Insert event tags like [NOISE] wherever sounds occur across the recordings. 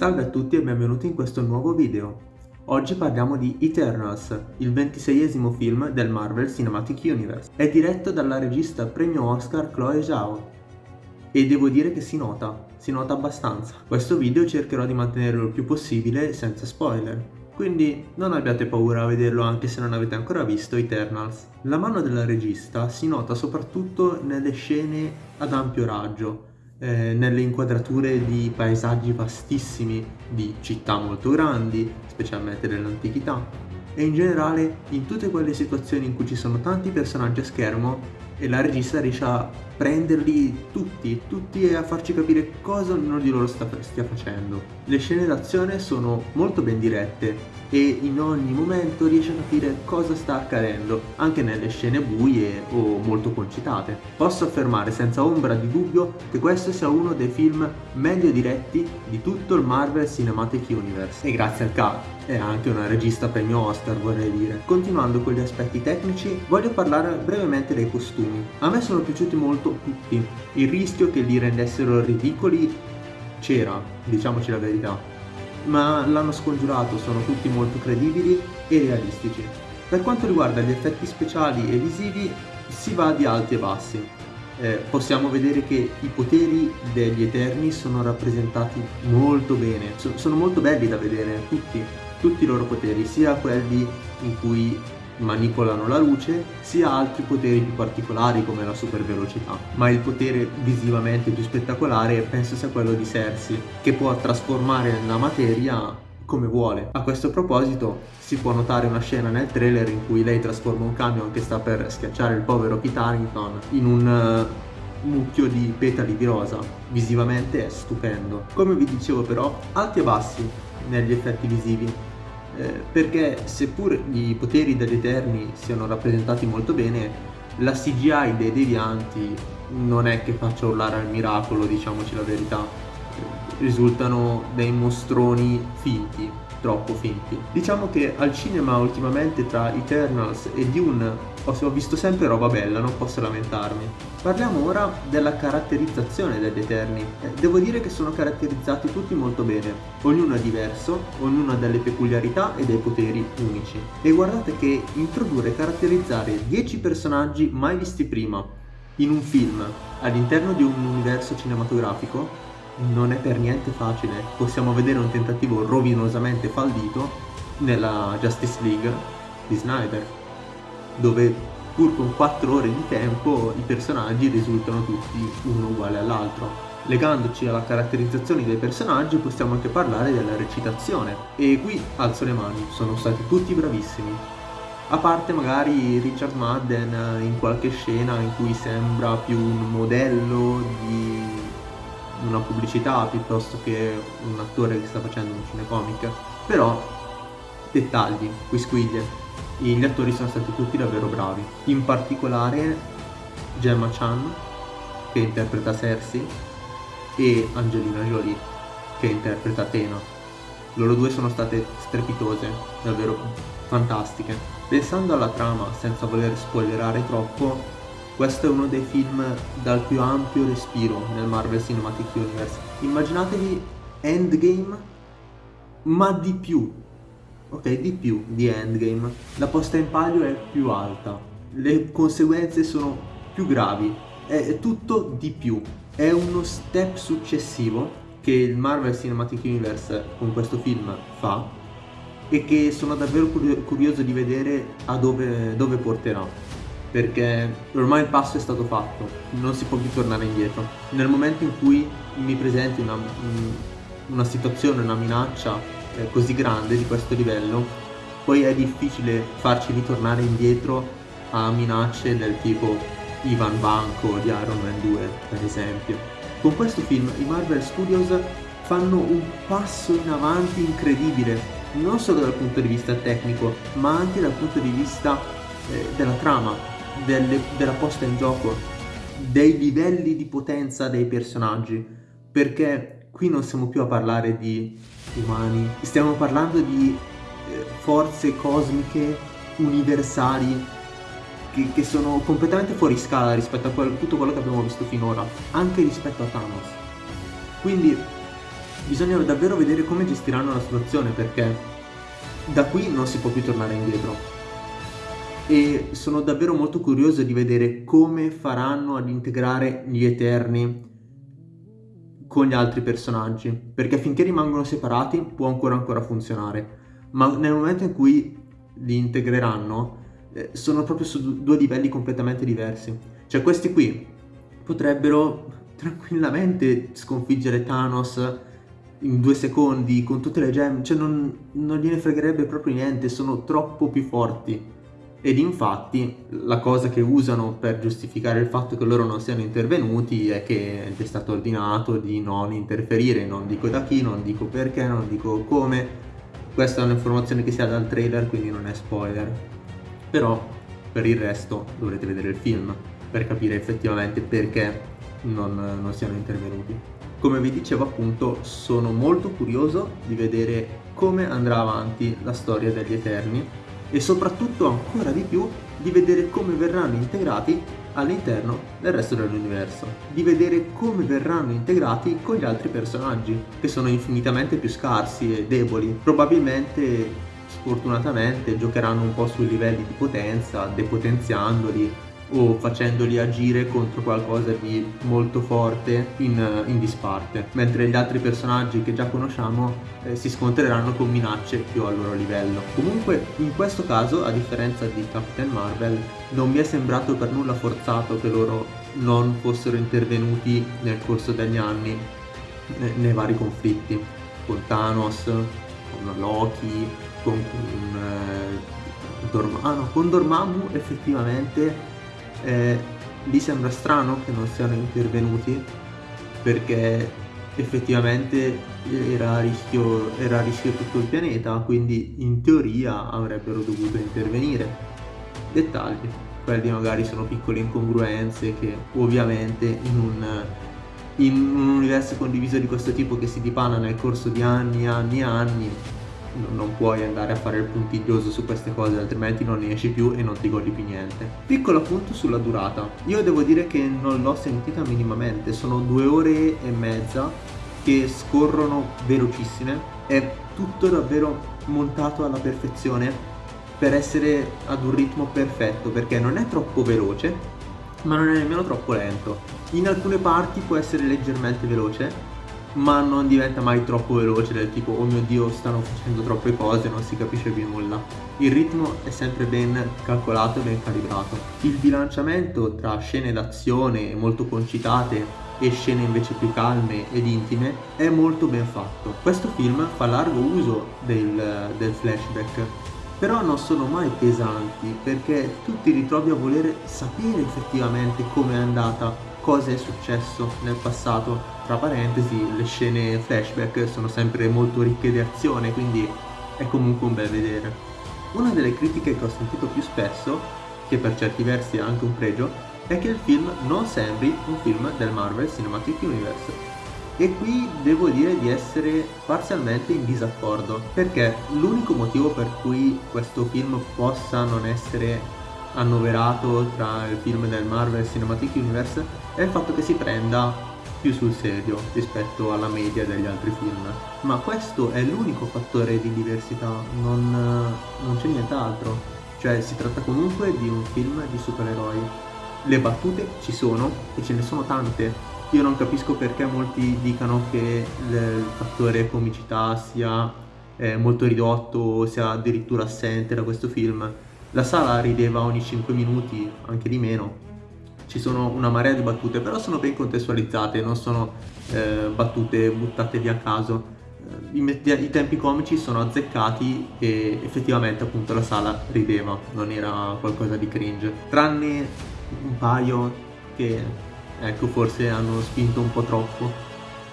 Salve a tutti e benvenuti in questo nuovo video. Oggi parliamo di Eternals, il ventiseiesimo film del Marvel Cinematic Universe. È diretto dalla regista premio Oscar Chloe Zhao. E devo dire che si nota, si nota abbastanza. Questo video cercherò di mantenerlo il più possibile senza spoiler. Quindi non abbiate paura a vederlo anche se non avete ancora visto Eternals. La mano della regista si nota soprattutto nelle scene ad ampio raggio, eh, nelle inquadrature di paesaggi vastissimi, di città molto grandi, specialmente dell'antichità, e in generale in tutte quelle situazioni in cui ci sono tanti personaggi a schermo e la regista riesce a prenderli tutti, tutti e a farci capire cosa ognuno di loro sta, stia facendo. Le scene d'azione sono molto ben dirette e in ogni momento riesce a capire cosa sta accadendo, anche nelle scene buie o molto concitate. Posso affermare senza ombra di dubbio che questo sia uno dei film meglio diretti di tutto il Marvel Cinematic Universe e grazie al cast è anche una regista premio Oscar vorrei dire. Continuando con gli aspetti tecnici voglio parlare brevemente dei costumi. A me sono piaciuti molto tutti, il rischio che li rendessero ridicoli c'era, diciamoci la verità, ma l'hanno scongiurato, sono tutti molto credibili e realistici. Per quanto riguarda gli effetti speciali e visivi si va di alti e bassi. Eh, possiamo vedere che i poteri degli Eterni sono rappresentati molto bene, so sono molto belli da vedere, tutti, tutti i loro poteri, sia quelli in cui manipolano la luce, sia altri poteri più particolari come la super velocità. Ma il potere visivamente più spettacolare penso sia quello di Cersei, che può trasformare la materia come vuole. A questo proposito si può notare una scena nel trailer in cui lei trasforma un camion che sta per schiacciare il povero Kit Harington in un uh, mucchio di petali di rosa. Visivamente è stupendo. Come vi dicevo però, alti e bassi negli effetti visivi eh, perché seppur i poteri degli Eterni siano rappresentati molto bene, la CGI dei devianti non è che faccia urlare al miracolo, diciamoci la verità, risultano dei mostroni finti troppo finti. Diciamo che al cinema ultimamente tra Eternals e Dune ho visto sempre roba bella, non posso lamentarmi. Parliamo ora della caratterizzazione degli Eterni. Eh, devo dire che sono caratterizzati tutti molto bene, ognuno è diverso, ognuno ha delle peculiarità e dei poteri unici. E guardate che introdurre e caratterizzare 10 personaggi mai visti prima in un film all'interno di un universo cinematografico non è per niente facile. Possiamo vedere un tentativo rovinosamente fallito nella Justice League di Snyder, dove pur con 4 ore di tempo i personaggi risultano tutti uno uguale all'altro. Legandoci alla caratterizzazione dei personaggi possiamo anche parlare della recitazione e qui alzo le mani, sono stati tutti bravissimi. A parte magari Richard Madden in qualche scena in cui sembra più un modello di una pubblicità piuttosto che un attore che sta facendo un cinecomic però dettagli, quisquiglie gli attori sono stati tutti davvero bravi in particolare Gemma Chan che interpreta Cersei e Angelina Jolie che interpreta Tena loro due sono state strepitose, davvero fantastiche pensando alla trama senza voler spoilerare troppo questo è uno dei film dal più ampio respiro nel Marvel Cinematic Universe. Immaginatevi Endgame, ma di più. Ok, di più di Endgame. La posta in palio è più alta, le conseguenze sono più gravi, è tutto di più. È uno step successivo che il Marvel Cinematic Universe con questo film fa e che sono davvero curioso di vedere a dove, dove porterà perché ormai il passo è stato fatto, non si può più tornare indietro. Nel momento in cui mi presenti una, una situazione, una minaccia eh, così grande di questo livello, poi è difficile farci ritornare indietro a minacce del tipo Ivan Banco di Iron Man 2, per esempio. Con questo film i Marvel Studios fanno un passo in avanti incredibile, non solo dal punto di vista tecnico, ma anche dal punto di vista eh, della trama, delle, della posta in gioco, dei livelli di potenza dei personaggi, perché qui non stiamo più a parlare di umani, stiamo parlando di eh, forze cosmiche universali che, che, sono completamente fuori scala rispetto a quel, tutto quello che abbiamo visto finora, anche rispetto a Thanos. Quindi bisogna davvero vedere come gestiranno la situazione perché da qui non si può più tornare indietro. E sono davvero molto curioso di vedere come faranno ad integrare gli Eterni con gli altri personaggi, perché finché rimangono separati può ancora ancora funzionare, ma nel momento in cui li integreranno eh, sono proprio su due livelli completamente diversi. Cioè questi qui potrebbero [LAUGHS] tranquillamente sconfiggere Thanos in due secondi con tutte le gemme, cioè non, non gliene fregherebbe proprio niente, sono troppo più forti. Ed infatti la cosa che usano per giustificare il fatto che loro non siano intervenuti è che è stato ordinato di non interferire, non dico da chi, non dico perché, non dico come. Questa è un'informazione che si ha dal trailer, quindi non è spoiler. Però per il resto dovrete vedere il film per capire effettivamente perché non, non siano intervenuti. Come vi dicevo appunto sono molto curioso di vedere come andrà avanti la storia degli Eterni e soprattutto ancora di più di vedere come verranno integrati all'interno del resto dell'universo, di vedere come verranno integrati con gli altri personaggi, che sono infinitamente più scarsi e deboli. Probabilmente, sfortunatamente, giocheranno un po' sui livelli di potenza, depotenziandoli o facendoli agire contro qualcosa di molto forte in, in disparte, mentre gli altri personaggi che già conosciamo eh, si scontreranno con minacce più al loro livello. Comunque in questo caso, a differenza di Captain Marvel, non mi è sembrato per nulla forzato che loro non fossero intervenuti nel corso degli anni nei, nei vari conflitti, con Thanos, con Loki, con, con eh, Dormammu, con Dormammu effettivamente eh, lì sembra strano che non siano intervenuti perché effettivamente era a, rischio, era a rischio tutto il pianeta, quindi in teoria avrebbero dovuto intervenire. Dettagli, quelli magari sono piccole incongruenze che ovviamente in un, in un universo condiviso di questo tipo che si dipana nel corso di anni, anni, anni, non puoi andare a fare il puntiglioso su queste cose altrimenti non ne esci più e non ti godi più niente. Piccolo appunto sulla durata. Io devo dire che non l'ho sentita minimamente. Sono due ore e mezza che scorrono velocissime. È tutto davvero montato alla perfezione per essere ad un ritmo perfetto perché non è troppo veloce ma non è nemmeno troppo lento. In alcune parti può essere leggermente veloce ma non diventa mai troppo veloce del tipo oh mio dio stanno facendo troppe cose non si capisce più nulla il ritmo è sempre ben calcolato e ben calibrato il bilanciamento tra scene d'azione molto concitate e scene invece più calme ed intime è molto ben fatto questo film fa largo uso del, del flashback però non sono mai pesanti perché tu ti ritrovi a voler sapere effettivamente come è andata cosa è successo nel passato. Tra parentesi, le scene flashback sono sempre molto ricche di azione, quindi è comunque un bel vedere. Una delle critiche che ho sentito più spesso, che per certi versi è anche un pregio, è che il film non sembri un film del Marvel Cinematic Universe. E qui devo dire di essere parzialmente in disaccordo, perché l'unico motivo per cui questo film possa non essere annoverato tra il film del Marvel Cinematic Universe è il fatto che si prenda più sul serio rispetto alla media degli altri film. Ma questo è l'unico fattore di diversità, non, non c'è nient'altro. Cioè si tratta comunque di un film di supereroi. Le battute ci sono e ce ne sono tante. Io non capisco perché molti dicano che il fattore comicità sia eh, molto ridotto o sia addirittura assente da questo film la sala rideva ogni 5 minuti, anche di meno. Ci sono una marea di battute, però sono ben contestualizzate, non sono eh, battute buttate via a caso. Eh, I, I, tempi comici sono azzeccati e effettivamente appunto la sala rideva, non era qualcosa di cringe. Tranne un paio che ecco forse hanno spinto un po' troppo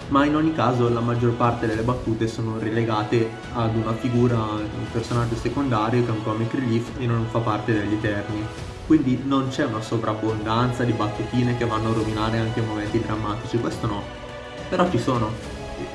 ma in ogni caso la maggior parte delle battute sono relegate ad una figura, un personaggio secondario che è un comic relief e non fa parte degli Eterni. Quindi non c'è una sovrabbondanza di battutine che vanno a rovinare anche momenti drammatici, questo no. Però ci sono,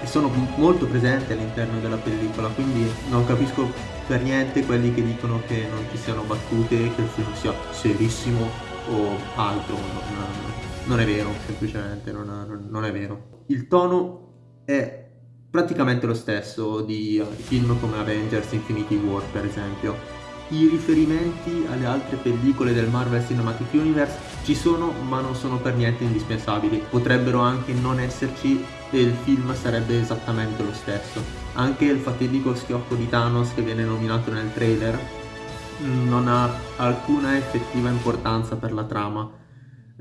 e sono molto presenti all'interno della pellicola, quindi non capisco per niente quelli che dicono che non ci siano battute, che il film sia serissimo o altro. Non, non è vero, semplicemente non, non è vero. Il tono è praticamente lo stesso di film come Avengers Infinity War per esempio. I riferimenti alle altre pellicole del Marvel Cinematic Universe ci sono ma non sono per niente indispensabili, potrebbero anche non esserci e il film sarebbe esattamente lo stesso. Anche il fatidico schiocco di Thanos che viene nominato nel trailer non ha alcuna effettiva importanza per la trama,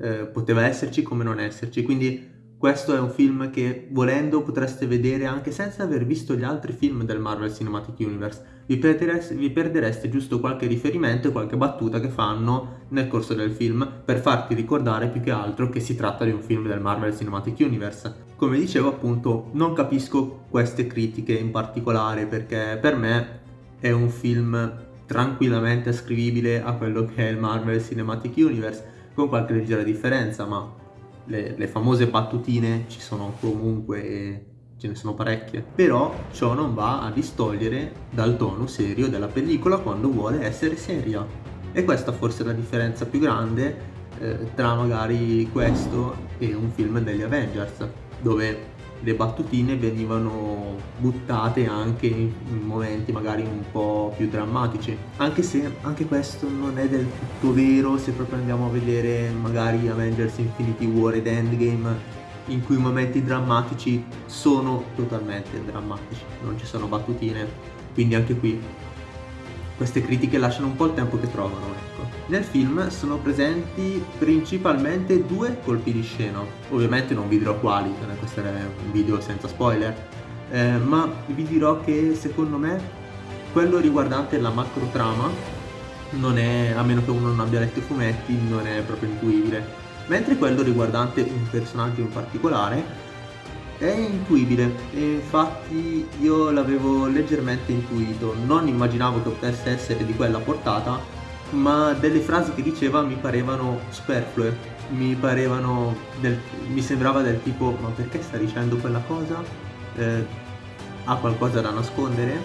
eh, poteva esserci come non esserci, quindi questo è un film che volendo potreste vedere anche senza aver visto gli altri film del Marvel Cinematic Universe. Vi perdereste, vi perdereste giusto qualche riferimento e qualche battuta che fanno nel corso del film per farti ricordare più che altro che si tratta di un film del Marvel Cinematic Universe. Come dicevo appunto non capisco queste critiche in particolare perché per me è un film tranquillamente ascrivibile a quello che è il Marvel Cinematic Universe con qualche leggera differenza ma le, le famose battutine ci sono comunque e ce ne sono parecchie, però ciò non va a distogliere dal tono serio della pellicola quando vuole essere seria. E questa forse è la differenza più grande eh, tra magari questo e un film degli Avengers, dove le battutine venivano buttate anche in momenti magari un po' più drammatici. Anche se anche questo non è del tutto vero se proprio andiamo a vedere magari Avengers Infinity War ed Endgame in cui i momenti drammatici sono totalmente drammatici non ci sono battutine. Quindi anche qui queste critiche lasciano un po' il tempo che trovano, ecco. Nel film sono presenti principalmente due colpi di scena, ovviamente non vi dirò quali, questo è un video senza spoiler, eh, ma vi dirò che secondo me quello riguardante la macro trama non è, a meno che uno non abbia letto i fumetti, non è proprio intuibile, mentre quello riguardante un personaggio in particolare è intuibile e infatti io l'avevo leggermente intuito, non immaginavo che potesse essere di quella portata, ma delle frasi che diceva mi parevano superflue, mi parevano del, mi sembrava del tipo ma perché sta dicendo quella cosa? Eh, ha qualcosa da nascondere?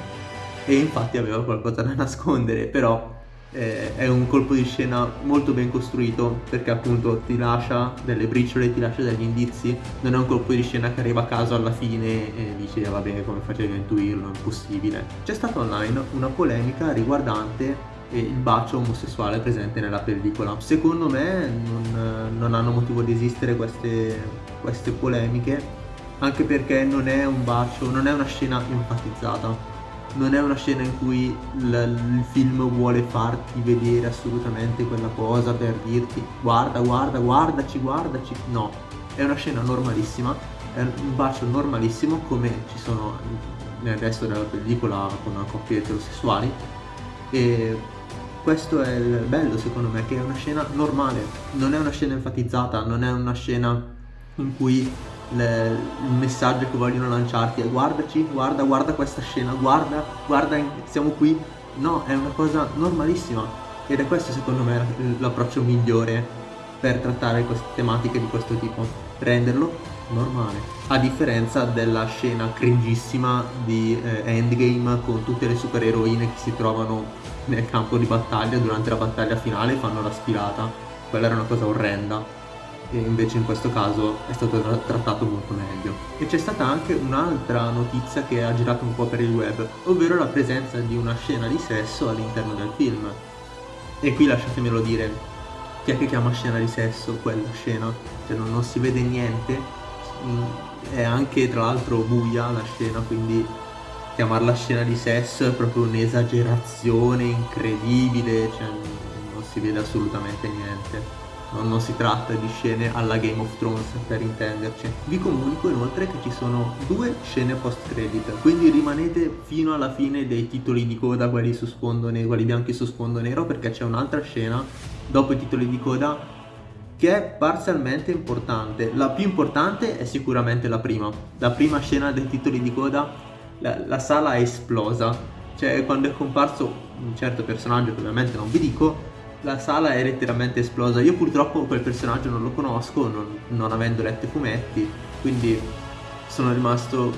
E infatti aveva qualcosa da nascondere, però eh, è un colpo di scena molto ben costruito perché appunto ti lascia delle briciole, ti lascia degli indizi, non è un colpo di scena che arriva a caso alla fine e dici eh, vabbè come facevi a intuirlo, impossibile. C'è stata online una polemica riguardante il bacio omosessuale presente nella pellicola. Secondo me non, non hanno motivo di esistere queste, queste polemiche anche perché non è un bacio, non è una scena enfatizzata non è una scena in cui il, il film vuole farti vedere assolutamente quella cosa per dirti guarda, guarda, guardaci, guardaci. No, è una scena normalissima, è un bacio normalissimo come ci sono nel resto della pellicola con una coppia eterosessuali e questo è il bello secondo me che è una scena normale, non è una scena enfatizzata, non è una scena in cui le, il messaggio che vogliono lanciarti è guardaci, guarda, guarda questa scena, guarda, guarda, siamo qui. No, è una cosa normalissima ed è questo secondo me l'approccio migliore per trattare queste tematiche di questo tipo, renderlo normale. A differenza della scena cringissima di eh, Endgame con tutte le supereroine che si trovano nel campo di battaglia durante la battaglia finale e fanno la sfilata. Quella era una cosa orrenda e invece in questo caso è stato tra trattato molto meglio. E c'è stata anche un'altra notizia che ha girato un po' per il web, ovvero la presenza di una scena di sesso all'interno del film. E qui lasciatemelo dire, chi è che chiama scena di sesso quella scena? Cioè non, non si vede niente, mm, è anche tra l'altro buia la scena, quindi chiamarla scena di sesso è proprio un'esagerazione incredibile, cioè non si vede assolutamente niente non, si tratta di scene alla Game of Thrones per intenderci. Vi comunico inoltre che ci sono due scene post credit, quindi rimanete fino alla fine dei titoli di coda, quelli su sfondo nero, quelli bianchi su sfondo nero, perché c'è un'altra scena dopo i titoli di coda che è parzialmente importante. La più importante è sicuramente la prima. La prima scena dei titoli di coda, la, la sala è esplosa. Cioè quando è comparso un certo personaggio che ovviamente non vi dico, la sala è letteralmente esplosa. Io purtroppo quel personaggio non lo conosco, non, non avendo letto i fumetti, quindi sono rimasto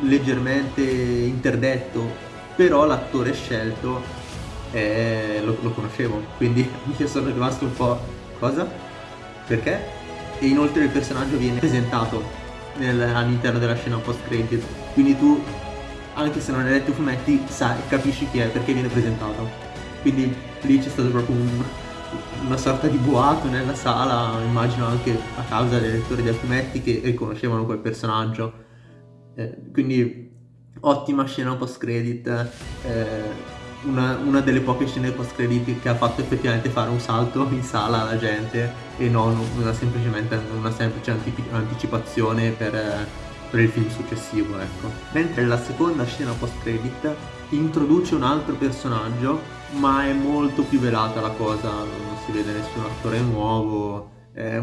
leggermente interdetto, però l'attore scelto è, lo, lo, conoscevo, quindi [LAUGHS] io sono rimasto un po'... cosa? Perché? E inoltre il personaggio viene presentato all'interno della scena post credit quindi tu anche se non hai letto i fumetti sai, capisci chi è perché viene presentato quindi lì c'è stato proprio un, una sorta di boato nella sala immagino anche a causa dei lettori dei fumetti che riconoscevano quel personaggio eh, quindi ottima scena post credit eh, una, una, delle poche scene post credit che ha fatto effettivamente fare un salto in sala alla gente e non una semplicemente una semplice anticipazione per, per il film successivo ecco. mentre la seconda scena post credit introduce un altro personaggio ma è molto più velata la cosa non si vede nessun attore nuovo è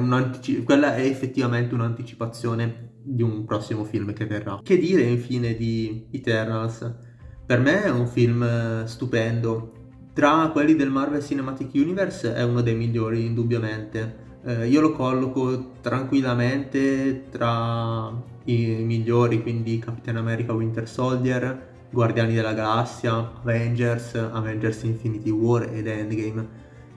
quella è effettivamente un'anticipazione di un prossimo film che verrà che dire infine di Eternals per me è un film stupendo. Tra quelli del Marvel Cinematic Universe è uno dei migliori, indubbiamente. Eh, io lo colloco tranquillamente tra i migliori, quindi Capitan America Winter Soldier, Guardiani della Galassia, Avengers, Avengers Infinity War ed Endgame.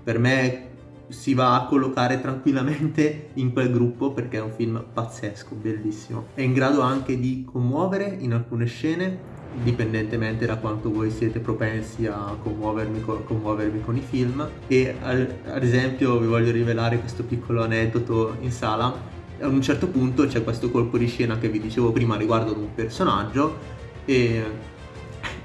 Per me si va a collocare tranquillamente in quel gruppo perché è un film pazzesco, bellissimo. È in grado anche di commuovere in alcune scene dipendentemente da quanto voi siete propensi a commuovermi con, commuovermi con i film e al, ad esempio vi voglio rivelare questo piccolo aneddoto in sala a un certo punto c'è questo colpo di scena che vi dicevo prima riguardo ad un personaggio e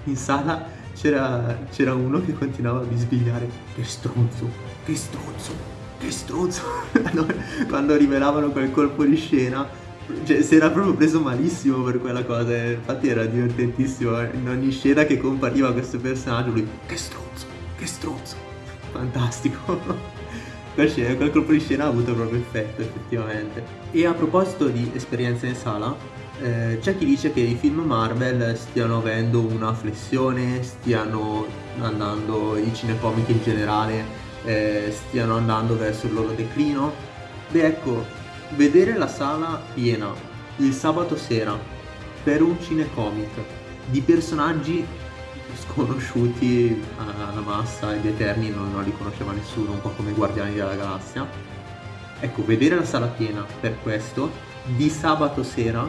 in sala c'era, uno che continuava a bisbigliare che stronzo, che stronzo, che stronzo [LAUGHS] quando rivelavano quel colpo di scena cioè, si era proprio preso malissimo per quella cosa. Infatti era divertentissimo. Eh. In ogni scena che compariva questo personaggio, lui. Che stronzo! Che stronzo! [LAUGHS] Fantastico. [LAUGHS] quel colpo di scena ha avuto proprio effetto, effettivamente. E a proposito di esperienza in sala, eh, c'è chi dice che i film Marvel stiano avendo una flessione, stiano andando, i cinecomic in generale, eh, stiano andando verso il loro declino. Beh, ecco, Vedere la sala piena il sabato sera per un cinecomic di personaggi sconosciuti alla massa e gli Eterni non, non li conosceva nessuno, un po' come i Guardiani della Galassia. Ecco, vedere la sala piena per questo di sabato sera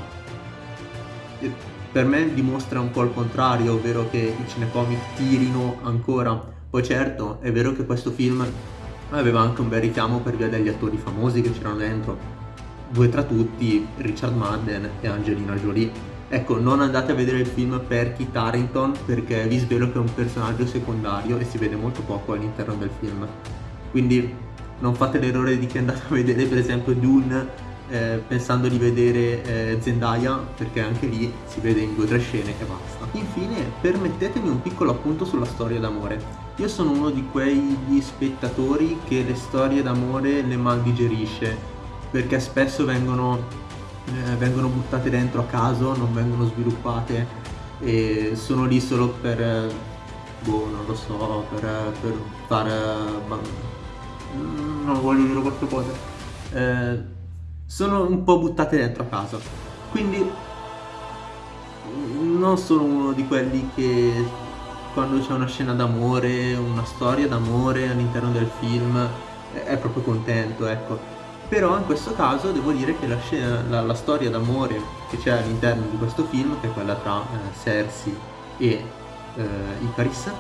per me dimostra un po' il contrario, ovvero che i cinecomic tirino ancora. Poi certo, è vero che questo film aveva anche un bel richiamo per via degli attori famosi che c'erano dentro, due tra tutti, Richard Madden e Angelina Jolie. Ecco, non andate a vedere il film per Kit Harington perché vi svelo che è un personaggio secondario e si vede molto poco all'interno del film. Quindi non fate l'errore di chi è andato a vedere per esempio Dune eh, pensando di vedere eh, Zendaya perché anche lì si vede in due o tre scene e basta. Infine permettetemi un piccolo appunto sulla storia d'amore. Io sono uno di quegli spettatori che le storie d'amore le mal digerisce perché spesso vengono, eh, vengono buttate dentro a caso, non vengono sviluppate e sono lì solo per, eh, boh, non lo so, per, per fare, non voglio dire queste cose, eh, sono un po' buttate dentro a caso, quindi non sono uno di quelli che quando c'è una scena d'amore, una storia d'amore all'interno del film è proprio contento, ecco però in questo caso devo dire che la, scena, la, la storia d'amore che c'è all'interno di questo film, che è quella tra eh, Cersei e eh, Icaris,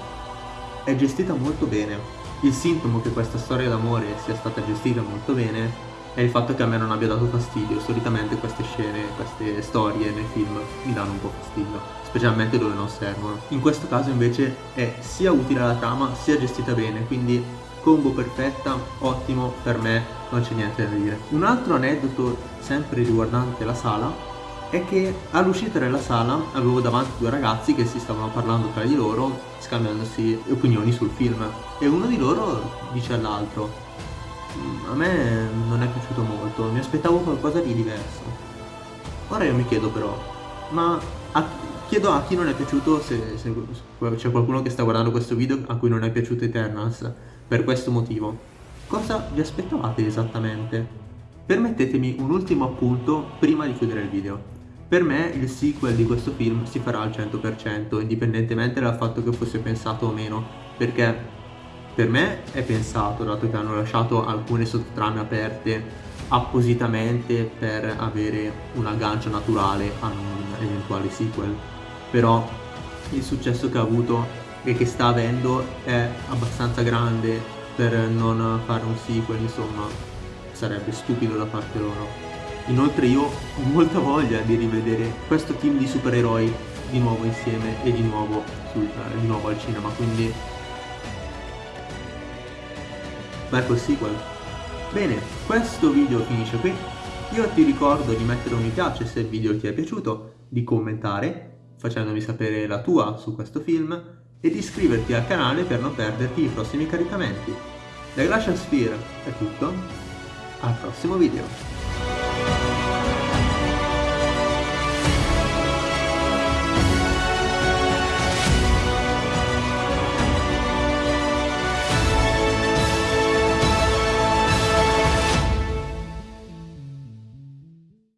è gestita molto bene. Il sintomo che questa storia d'amore sia stata gestita molto bene è il fatto che a me non abbia dato fastidio. Solitamente queste scene, queste storie nei film mi danno un po' fastidio, specialmente dove non servono. In questo caso invece è sia utile alla trama sia gestita bene, quindi combo perfetta, ottimo, per me non c'è niente da dire. Un altro aneddoto sempre riguardante la sala è che all'uscita della sala avevo davanti due ragazzi che si stavano parlando tra di loro scambiandosi opinioni sul film e uno di loro dice all'altro a me non è piaciuto molto, mi aspettavo qualcosa di diverso. Ora io mi chiedo però, ma a, chiedo a chi non è piaciuto se, se c'è qualcuno che sta guardando questo video a cui non è piaciuto Eternals per questo motivo. Cosa vi aspettavate esattamente? Permettetemi un ultimo appunto prima di chiudere il video. Per me il sequel di questo film si farà al 100%, indipendentemente dal fatto che fosse pensato o meno, perché per me è pensato, dato che hanno lasciato alcune sottotrame aperte appositamente per avere un aggancio naturale a un eventuale sequel, però il successo che ha avuto e che sta avendo è abbastanza grande per non fare un sequel, insomma sarebbe stupido da parte loro. Inoltre io ho molta voglia di rivedere questo team di supereroi di nuovo insieme e di nuovo, sul, di nuovo al cinema, quindi col sequel. Bene, questo video finisce qui. Io ti ricordo di mettere un mi piace se il video ti è piaciuto, di commentare facendomi sapere la tua su questo film e di iscriverti al canale per non perderti i prossimi caricamenti. Da Glacial Sphere è tutto, al prossimo video!